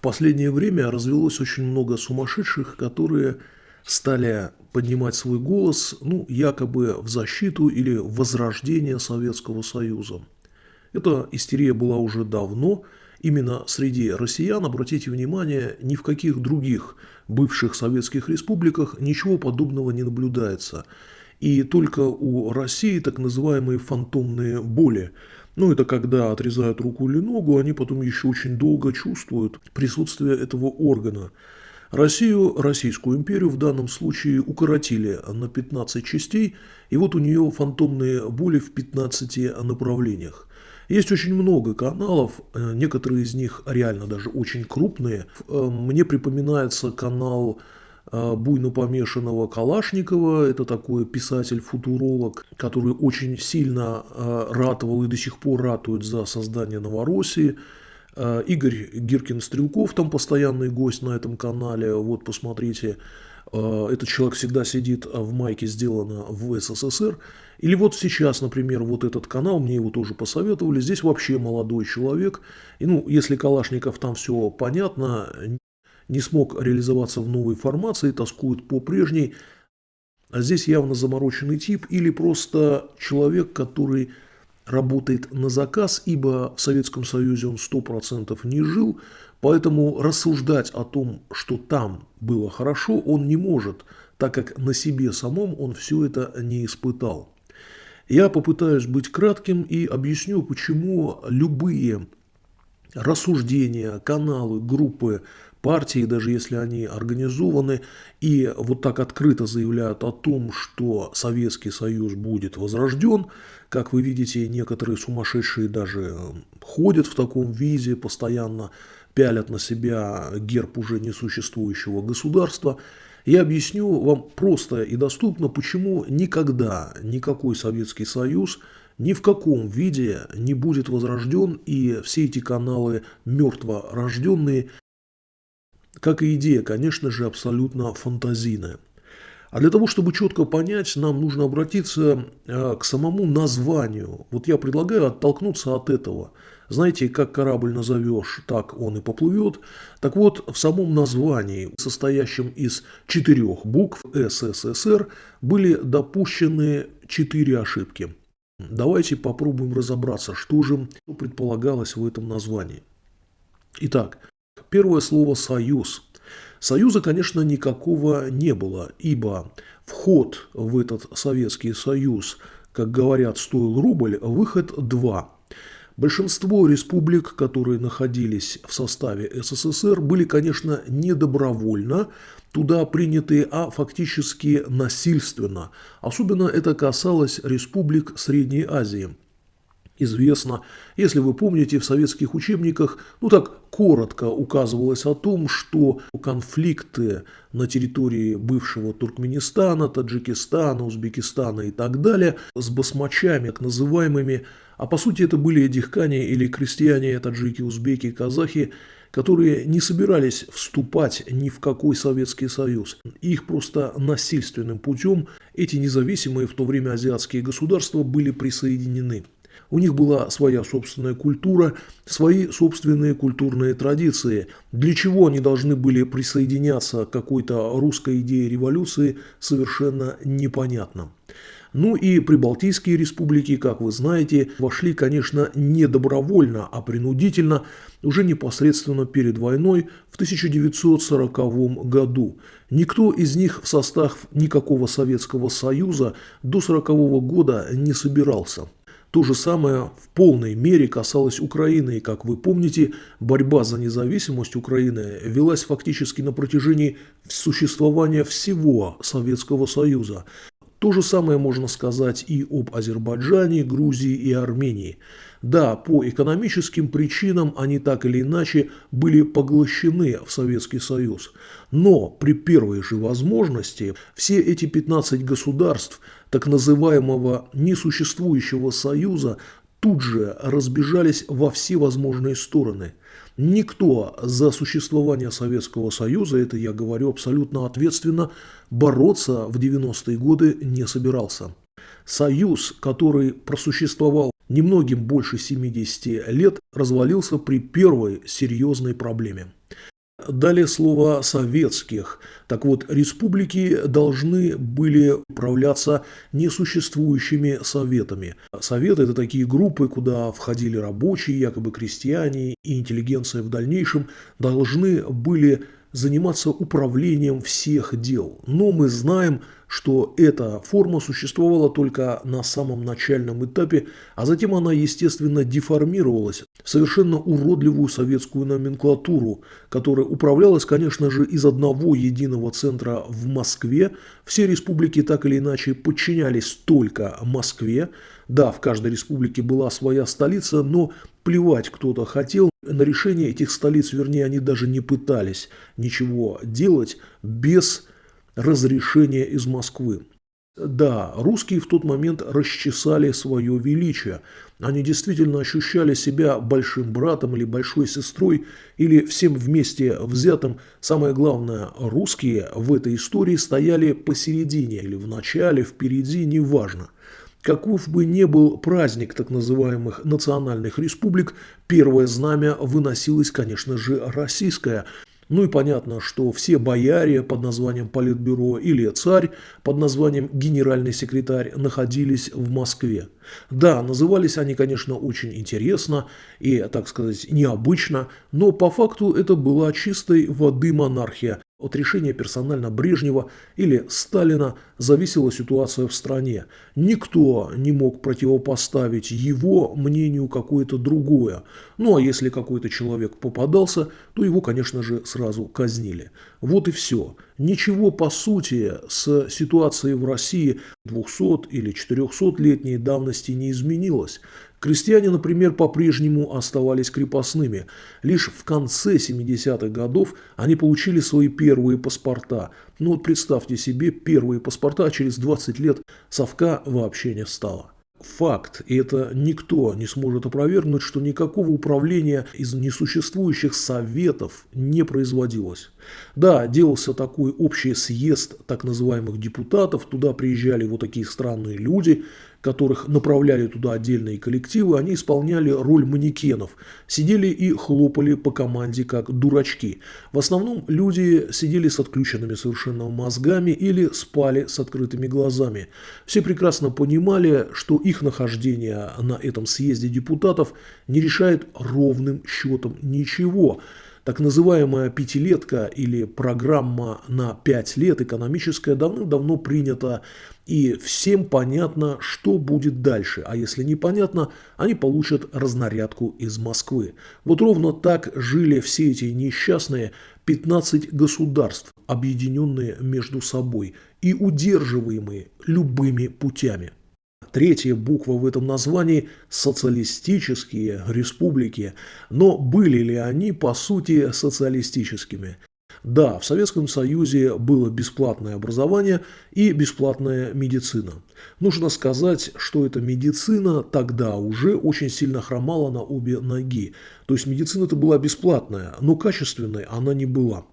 В последнее время развелось очень много сумасшедших, которые стали поднимать свой голос, ну, якобы в защиту или возрождение Советского Союза. Эта истерия была уже давно, именно среди россиян, обратите внимание, ни в каких других бывших советских республиках ничего подобного не наблюдается. И только у России так называемые фантомные боли. Ну, это когда отрезают руку или ногу, они потом еще очень долго чувствуют присутствие этого органа. Россию, Российскую империю в данном случае укоротили на 15 частей, и вот у нее фантомные боли в 15 направлениях. Есть очень много каналов, э, некоторые из них реально даже очень крупные. Э, мне припоминается канал буйно помешанного Калашникова, это такой писатель-футуролог, который очень сильно ратовал и до сих пор ратует за создание Новороссии. Игорь Гиркин-Стрелков, там постоянный гость на этом канале, вот посмотрите, этот человек всегда сидит в майке, сделано в СССР, или вот сейчас, например, вот этот канал, мне его тоже посоветовали, здесь вообще молодой человек. И ну, если Калашников там все понятно, не смог реализоваться в новой формации, тоскует по прежней, а здесь явно замороченный тип или просто человек, который работает на заказ, ибо в Советском Союзе он 100% не жил, поэтому рассуждать о том, что там было хорошо, он не может, так как на себе самом он все это не испытал. Я попытаюсь быть кратким и объясню, почему любые рассуждения, каналы, группы, партии, даже если они организованы и вот так открыто заявляют о том, что Советский Союз будет возрожден, как вы видите, некоторые сумасшедшие даже ходят в таком виде, постоянно пялят на себя герб уже несуществующего государства – я объясню вам просто и доступно, почему никогда никакой Советский Союз ни в каком виде не будет возрожден, и все эти каналы мертво рожденные, как и идея, конечно же, абсолютно фантазийная. А для того, чтобы четко понять, нам нужно обратиться э, к самому названию. Вот я предлагаю оттолкнуться от этого. Знаете, как корабль назовешь, так он и поплывет. Так вот, в самом названии, состоящем из четырех букв СССР, были допущены четыре ошибки. Давайте попробуем разобраться, что же предполагалось в этом названии. Итак, первое слово «союз». Союза, конечно, никакого не было, ибо вход в этот Советский Союз, как говорят, стоил рубль, выход – два. Большинство республик, которые находились в составе СССР, были, конечно, не добровольно туда приняты, а фактически насильственно. Особенно это касалось республик Средней Азии – известно. Если вы помните, в советских учебниках, ну так коротко указывалось о том, что конфликты на территории бывшего Туркменистана, Таджикистана, Узбекистана и так далее с басмачами, так называемыми, а по сути это были дихкане или крестьяне, таджики, узбеки, казахи, которые не собирались вступать ни в какой Советский Союз. Их просто насильственным путем эти независимые в то время азиатские государства были присоединены. У них была своя собственная культура, свои собственные культурные традиции. Для чего они должны были присоединяться к какой-то русской идее революции, совершенно непонятно. Ну и прибалтийские республики, как вы знаете, вошли, конечно, не добровольно, а принудительно, уже непосредственно перед войной в 1940 году. Никто из них в состав никакого Советского Союза до 1940 года не собирался. То же самое в полной мере касалось Украины, и, как вы помните, борьба за независимость Украины велась фактически на протяжении существования всего Советского Союза. То же самое можно сказать и об Азербайджане, Грузии и Армении. Да, по экономическим причинам они так или иначе были поглощены в Советский Союз. Но при первой же возможности все эти 15 государств так называемого несуществующего союза тут же разбежались во все возможные стороны. Никто за существование Советского Союза, это я говорю абсолютно ответственно, бороться в 90-е годы не собирался. Союз, который просуществовал немногим больше 70 лет, развалился при первой серьезной проблеме. Далее слово «советских». Так вот, республики должны были управляться несуществующими советами. Советы – это такие группы, куда входили рабочие, якобы крестьяне и интеллигенция в дальнейшем должны были заниматься управлением всех дел. Но мы знаем, что эта форма существовала только на самом начальном этапе, а затем она, естественно, деформировалась в совершенно уродливую советскую номенклатуру, которая управлялась, конечно же, из одного единого центра в Москве. Все республики так или иначе подчинялись только Москве. Да, в каждой республике была своя столица, но плевать кто-то хотел на решение этих столиц, вернее, они даже не пытались ничего делать без разрешения из Москвы. Да, русские в тот момент расчесали свое величие. Они действительно ощущали себя большим братом или большой сестрой, или всем вместе взятым. Самое главное, русские в этой истории стояли посередине, или в начале, впереди, неважно. Каков бы ни был праздник так называемых национальных республик, первое знамя выносилось, конечно же, российское. Ну и понятно, что все бояре под названием Политбюро или царь под названием генеральный секретарь находились в Москве. Да, назывались они, конечно, очень интересно и, так сказать, необычно, но по факту это была чистой воды монархия, от решения персонально Брежнева или Сталина зависела ситуация в стране. Никто не мог противопоставить его мнению какое-то другое. Ну а если какой-то человек попадался, то его, конечно же, сразу казнили. Вот и все. Ничего по сути с ситуацией в России 200 или 400-летней давности не изменилось. Крестьяне, например, по-прежнему оставались крепостными. Лишь в конце 70-х годов они получили свои первые паспорта. Ну вот представьте себе, первые паспорта, а через 20 лет совка вообще не стало факт, и это никто не сможет опровергнуть, что никакого управления из несуществующих советов не производилось. Да, делался такой общий съезд так называемых депутатов, туда приезжали вот такие странные люди, которых направляли туда отдельные коллективы, они исполняли роль манекенов, сидели и хлопали по команде как дурачки. В основном люди сидели с отключенными совершенно мозгами или спали с открытыми глазами. Все прекрасно понимали, что их нахождение на этом съезде депутатов не решает ровным счетом ничего – так называемая пятилетка или программа на пять лет экономическая давным-давно принята, и всем понятно, что будет дальше. А если непонятно, они получат разнарядку из Москвы. Вот ровно так жили все эти несчастные 15 государств, объединенные между собой и удерживаемые любыми путями третья буква в этом названии – социалистические республики. Но были ли они, по сути, социалистическими? Да, в Советском Союзе было бесплатное образование и бесплатная медицина. Нужно сказать, что эта медицина тогда уже очень сильно хромала на обе ноги. То есть медицина-то была бесплатная, но качественной она не была.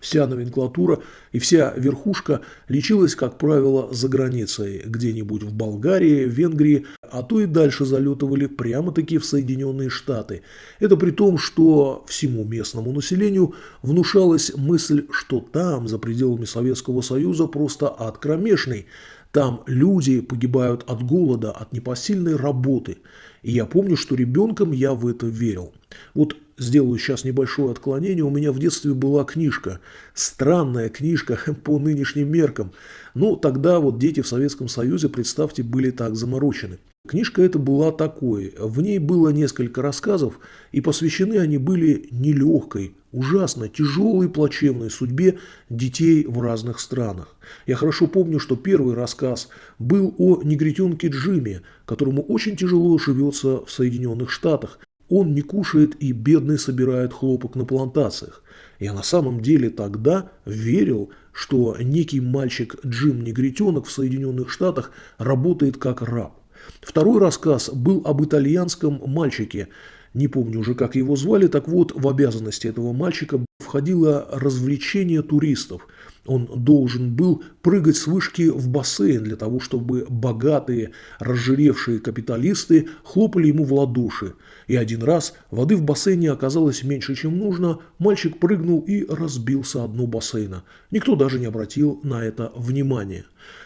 Вся номенклатура и вся верхушка лечилась, как правило, за границей, где-нибудь в Болгарии, Венгрии, а то и дальше залетывали прямо-таки в Соединенные Штаты. Это при том, что всему местному населению внушалась мысль, что там, за пределами Советского Союза, просто ад кромешный. Там люди погибают от голода, от непосильной работы. И я помню, что ребенком я в это верил. Вот сделаю сейчас небольшое отклонение. У меня в детстве была книжка, странная книжка по нынешним меркам. Ну, тогда вот дети в Советском Союзе, представьте, были так заморочены. Книжка эта была такой. В ней было несколько рассказов, и посвящены они были нелегкой, ужасно тяжелой плачевной судьбе детей в разных странах. Я хорошо помню, что первый рассказ был о негритенке Джиме, которому очень тяжело живется в Соединенных Штатах, он не кушает и бедный собирает хлопок на плантациях. Я на самом деле тогда верил, что некий мальчик Джим Негритенок в Соединенных Штатах работает как раб. Второй рассказ был об итальянском мальчике. Не помню уже, как его звали, так вот, в обязанности этого мальчика входило развлечение туристов. Он должен был прыгать с вышки в бассейн для того, чтобы богатые, разжиревшие капиталисты хлопали ему в ладоши. И один раз воды в бассейне оказалось меньше, чем нужно, мальчик прыгнул и разбился о бассейна. Никто даже не обратил на это внимания.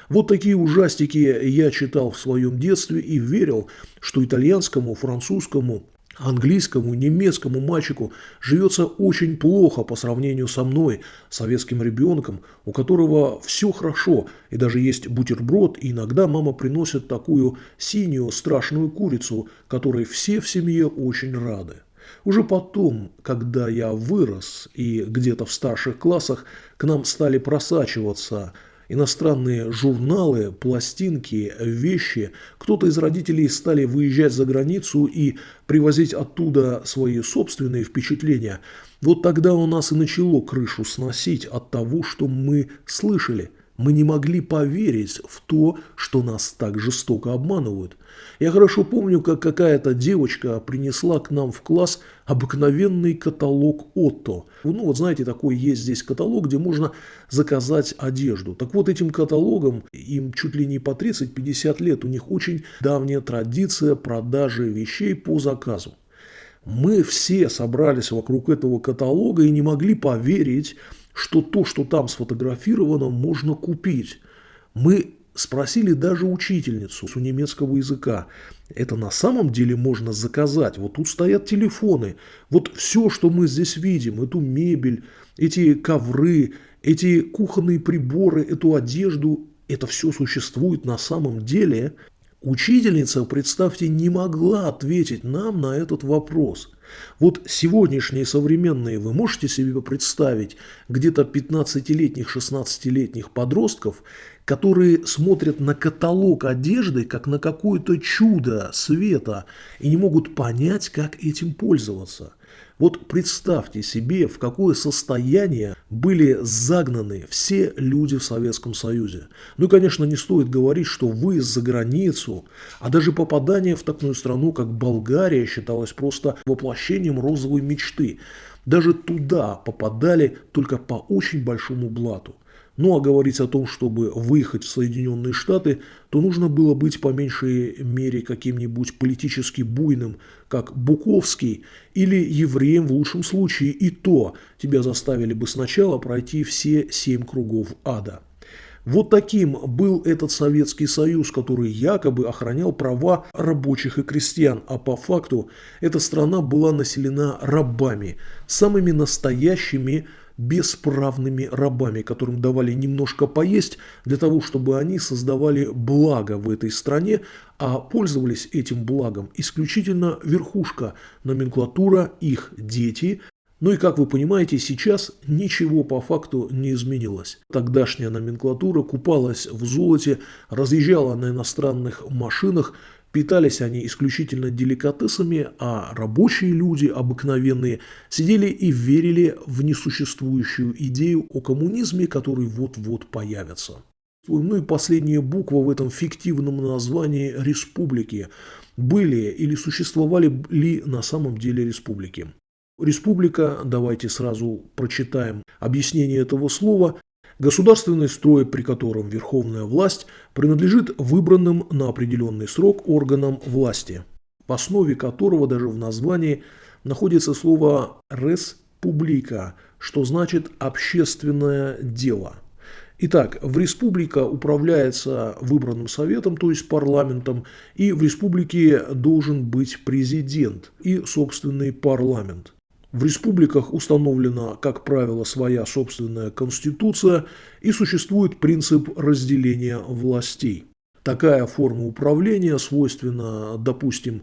Вот такие ужастики я читал в своем детстве и верил, что итальянскому, французскому, Английскому, немецкому мальчику живется очень плохо по сравнению со мной, советским ребенком, у которого все хорошо, и даже есть бутерброд, и иногда мама приносит такую синюю страшную курицу, которой все в семье очень рады. Уже потом, когда я вырос и где-то в старших классах к нам стали просачиваться – иностранные журналы, пластинки, вещи. Кто-то из родителей стали выезжать за границу и привозить оттуда свои собственные впечатления. Вот тогда у нас и начало крышу сносить от того, что мы слышали – мы не могли поверить в то, что нас так жестоко обманывают. Я хорошо помню, как какая-то девочка принесла к нам в класс обыкновенный каталог Отто. Ну вот знаете, такой есть здесь каталог, где можно заказать одежду. Так вот этим каталогом им чуть ли не по 30-50 лет. У них очень давняя традиция продажи вещей по заказу. Мы все собрались вокруг этого каталога и не могли поверить, что то, что там сфотографировано, можно купить. Мы спросили даже учительницу у немецкого языка. Это на самом деле можно заказать. Вот тут стоят телефоны. Вот все, что мы здесь видим, эту мебель, эти ковры, эти кухонные приборы, эту одежду, это все существует на самом деле. Учительница, представьте, не могла ответить нам на этот вопрос. Вот сегодняшние современные, вы можете себе представить где-то 15-летних, 16-летних подростков, которые смотрят на каталог одежды как на какое-то чудо света и не могут понять, как этим пользоваться – вот представьте себе, в какое состояние были загнаны все люди в Советском Союзе. Ну и, конечно, не стоит говорить, что выезд за границу, а даже попадание в такую страну, как Болгария, считалось просто воплощением розовой мечты. Даже туда попадали только по очень большому блату. Ну а говорить о том, чтобы выехать в Соединенные Штаты, то нужно было быть по меньшей мере каким-нибудь политически буйным, как Буковский, или евреем в лучшем случае, и то тебя заставили бы сначала пройти все семь кругов ада. Вот таким был этот Советский Союз, который якобы охранял права рабочих и крестьян, а по факту эта страна была населена рабами, самыми настоящими бесправными рабами, которым давали немножко поесть для того, чтобы они создавали благо в этой стране, а пользовались этим благом исключительно верхушка, номенклатура, их дети. Ну и как вы понимаете, сейчас ничего по факту не изменилось. Тогдашняя номенклатура купалась в золоте, разъезжала на иностранных машинах, Питались они исключительно деликатесами, а рабочие люди, обыкновенные, сидели и верили в несуществующую идею о коммунизме, который вот-вот появится. Ну и последняя буква в этом фиктивном названии республики. Были или существовали ли на самом деле республики? Республика, давайте сразу прочитаем объяснение этого слова, Государственный строй, при котором верховная власть принадлежит выбранным на определенный срок органам власти, в основе которого даже в названии находится слово «республика», что значит «общественное дело». Итак, в республика управляется выбранным советом, то есть парламентом, и в республике должен быть президент и собственный парламент. В республиках установлена, как правило, своя собственная конституция и существует принцип разделения властей. Такая форма управления свойственна, допустим,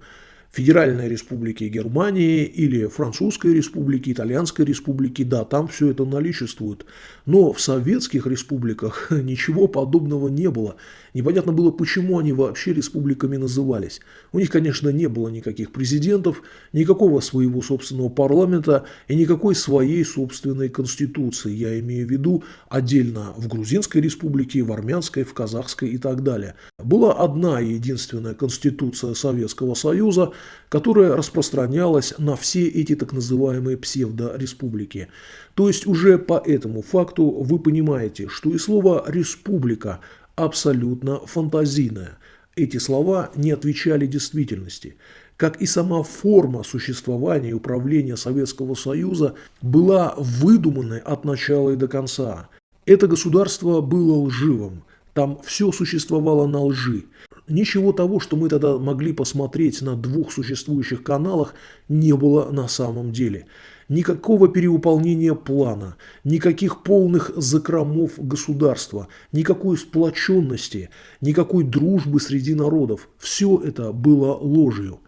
Федеральной Республики Германии или Французской Республики, Итальянской Республики, да, там все это наличествует. Но в советских республиках ничего подобного не было. Непонятно было, почему они вообще республиками назывались. У них, конечно, не было никаких президентов, никакого своего собственного парламента и никакой своей собственной конституции. Я имею в виду отдельно в Грузинской республике, в Армянской, в Казахской и так далее. Была одна единственная конституция Советского Союза, которая распространялась на все эти так называемые псевдореспублики. То есть уже по этому факту вы понимаете, что и слово «республика» абсолютно фантазийное. Эти слова не отвечали действительности как и сама форма существования и управления Советского Союза была выдуманной от начала и до конца. Это государство было лживым, там все существовало на лжи. Ничего того, что мы тогда могли посмотреть на двух существующих каналах, не было на самом деле. Никакого перевыполнения плана, никаких полных закромов государства, никакой сплоченности, никакой дружбы среди народов. Все это было ложью.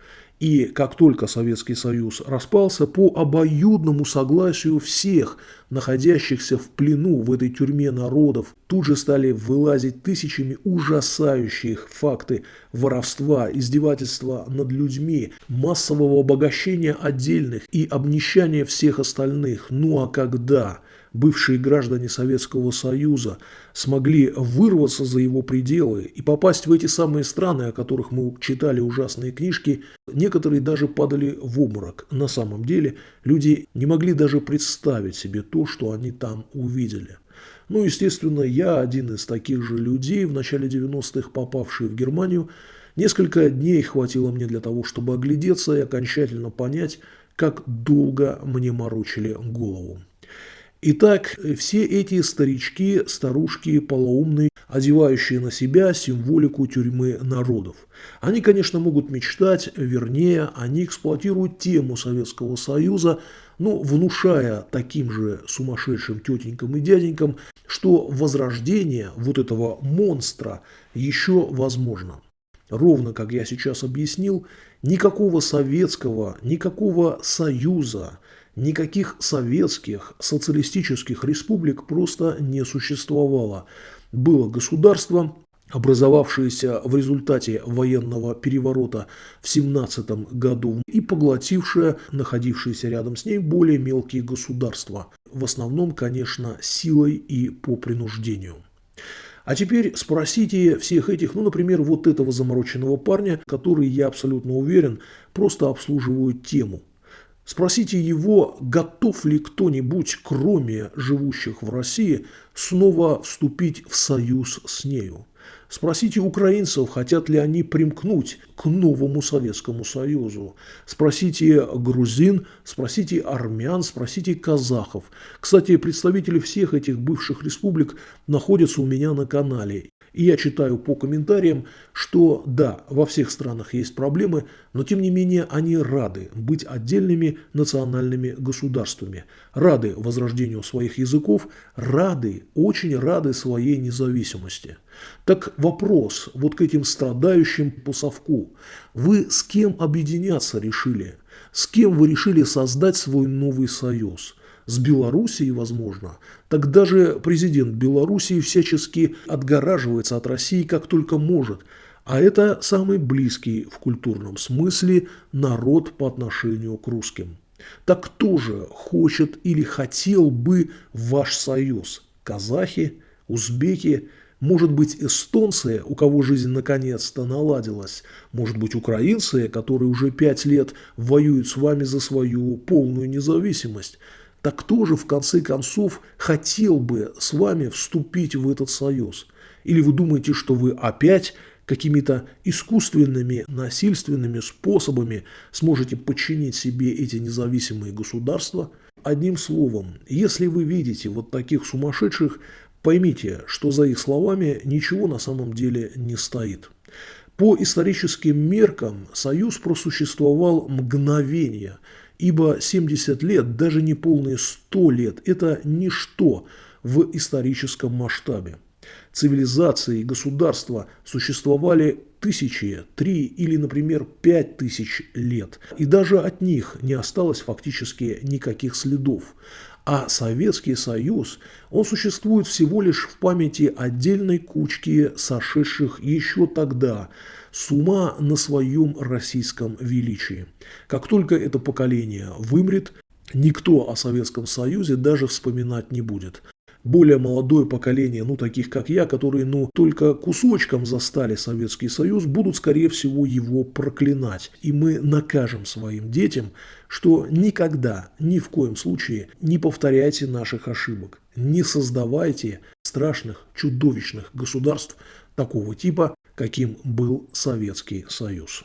И как только Советский Союз распался, по обоюдному согласию всех, находящихся в плену в этой тюрьме народов, тут же стали вылазить тысячами ужасающих факты воровства, издевательства над людьми, массового обогащения отдельных и обнищания всех остальных. Ну а когда бывшие граждане Советского Союза смогли вырваться за его пределы и попасть в эти самые страны, о которых мы читали ужасные книжки, некоторые даже падали в обморок. На самом деле люди не могли даже представить себе то, что они там увидели. Ну, естественно, я один из таких же людей, в начале 90-х попавший в Германию. Несколько дней хватило мне для того, чтобы оглядеться и окончательно понять, как долго мне морочили голову. Итак, все эти старички, старушки, полоумные, одевающие на себя символику тюрьмы народов. Они, конечно, могут мечтать, вернее, они эксплуатируют тему Советского Союза, ну, внушая таким же сумасшедшим тетенькам и дяденькам, что возрождение вот этого монстра еще возможно. Ровно как я сейчас объяснил, никакого советского, никакого союза, Никаких советских социалистических республик просто не существовало. Было государство, образовавшееся в результате военного переворота в 17 году и поглотившее находившиеся рядом с ней более мелкие государства. В основном, конечно, силой и по принуждению. А теперь спросите всех этих, ну, например, вот этого замороченного парня, который, я абсолютно уверен, просто обслуживают тему – Спросите его, готов ли кто-нибудь, кроме живущих в России, снова вступить в союз с нею. Спросите украинцев, хотят ли они примкнуть к новому Советскому Союзу. Спросите грузин, спросите армян, спросите казахов. Кстати, представители всех этих бывших республик находятся у меня на канале. И я читаю по комментариям, что да, во всех странах есть проблемы, но тем не менее они рады быть отдельными национальными государствами, рады возрождению своих языков, рады, очень рады своей независимости. Так вопрос вот к этим страдающим по совку. Вы с кем объединяться решили? С кем вы решили создать свой новый союз? С Белоруссией, возможно, так даже президент Белоруссии всячески отгораживается от России как только может. А это самый близкий в культурном смысле народ по отношению к русским. Так кто же хочет или хотел бы ваш союз? Казахи, узбеки, может быть, эстонцы, у кого жизнь наконец-то наладилась, может быть, украинцы, которые уже пять лет воюют с вами за свою полную независимость, так кто же в конце концов хотел бы с вами вступить в этот союз? Или вы думаете, что вы опять какими-то искусственными, насильственными способами сможете подчинить себе эти независимые государства? Одним словом, если вы видите вот таких сумасшедших, поймите, что за их словами ничего на самом деле не стоит. По историческим меркам Союз просуществовал мгновение – ибо 70 лет, даже не полные 100 лет – это ничто в историческом масштабе. Цивилизации и государства существовали тысячи, три или, например, пять тысяч лет, и даже от них не осталось фактически никаких следов. А Советский Союз, он существует всего лишь в памяти отдельной кучки сошедших еще тогда – с ума на своем российском величии. Как только это поколение вымрет, никто о Советском Союзе даже вспоминать не будет. Более молодое поколение, ну, таких как я, которые, ну, только кусочком застали Советский Союз, будут, скорее всего, его проклинать. И мы накажем своим детям, что никогда, ни в коем случае не повторяйте наших ошибок. Не создавайте страшных, чудовищных государств такого типа, каким был Советский Союз.